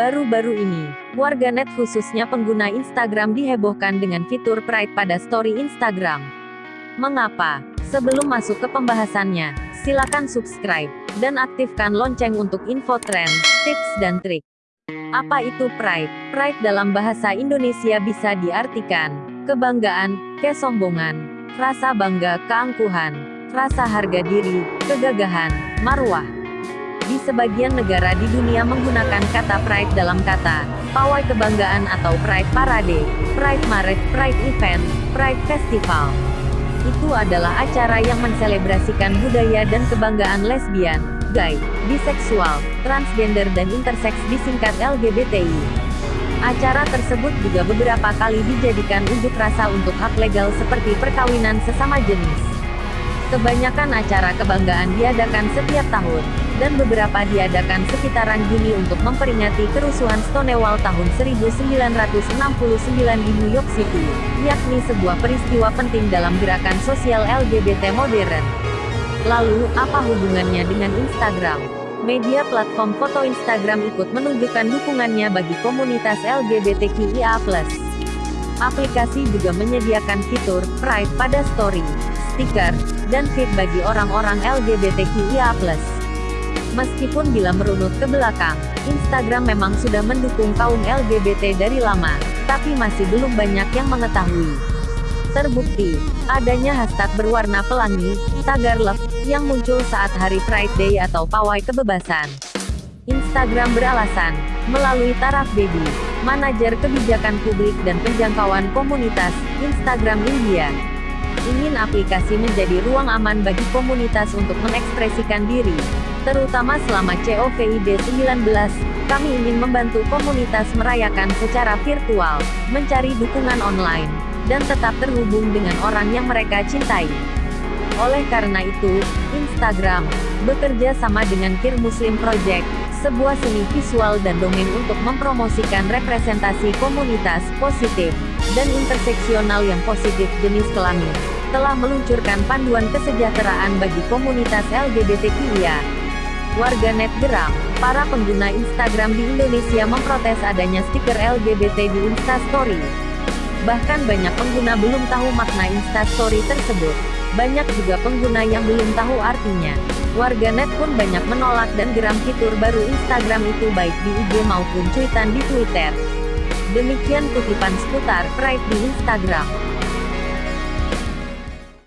Baru-baru ini, warganet khususnya pengguna Instagram dihebohkan dengan fitur Pride pada story Instagram. Mengapa? Sebelum masuk ke pembahasannya, silakan subscribe dan aktifkan lonceng untuk info tren, tips dan trik. Apa itu pride? Pride dalam bahasa Indonesia bisa diartikan kebanggaan, kesombongan, rasa bangga, keangkuhan, rasa harga diri, kegagahan, marwah. Di sebagian negara di dunia menggunakan kata pride dalam kata pawai kebanggaan atau pride parade, pride march, pride event, pride festival. Itu adalah acara yang menselebrasikan budaya dan kebanggaan lesbian, gay, biseksual, transgender dan interseks disingkat LGBTI. Acara tersebut juga beberapa kali dijadikan unjuk rasa untuk hak legal seperti perkawinan sesama jenis. Kebanyakan acara kebanggaan diadakan setiap tahun, dan beberapa diadakan sekitaran Juni untuk memperingati kerusuhan Stonewall tahun 1969 di New York City, yakni sebuah peristiwa penting dalam gerakan sosial LGBT modern. Lalu, apa hubungannya dengan Instagram? Media platform foto Instagram ikut menunjukkan dukungannya bagi komunitas LGBTQIA+. Aplikasi juga menyediakan fitur Pride pada story, stiker, dan feed bagi orang-orang LGBTQIA+. Meskipun bila merunut ke belakang, Instagram memang sudah mendukung kaum LGBT dari lama, tapi masih belum banyak yang mengetahui. Terbukti, adanya hashtag berwarna pelangi, tagar love, yang muncul saat hari Pride Day atau pawai kebebasan. Instagram beralasan, melalui taraf baby, manajer kebijakan publik dan penjangkauan komunitas, Instagram India, ingin aplikasi menjadi ruang aman bagi komunitas untuk mengekspresikan diri. Terutama selama COVID-19, kami ingin membantu komunitas merayakan secara virtual, mencari dukungan online, dan tetap terhubung dengan orang yang mereka cintai. Oleh karena itu, Instagram bekerja sama dengan Kir Muslim Project, sebuah seni visual dan domain untuk mempromosikan representasi komunitas positif dan interseksional yang positif jenis kelamin, telah meluncurkan panduan kesejahteraan bagi komunitas LGBTQIA. Warganet geram, para pengguna Instagram di Indonesia memprotes adanya stiker LGBT di Instastory. Bahkan banyak pengguna belum tahu makna Instastory tersebut. Banyak juga pengguna yang belum tahu artinya. Warganet pun banyak menolak dan geram fitur baru Instagram itu baik di IG maupun cuitan di Twitter. Demikian kutipan seputar Pride di Instagram.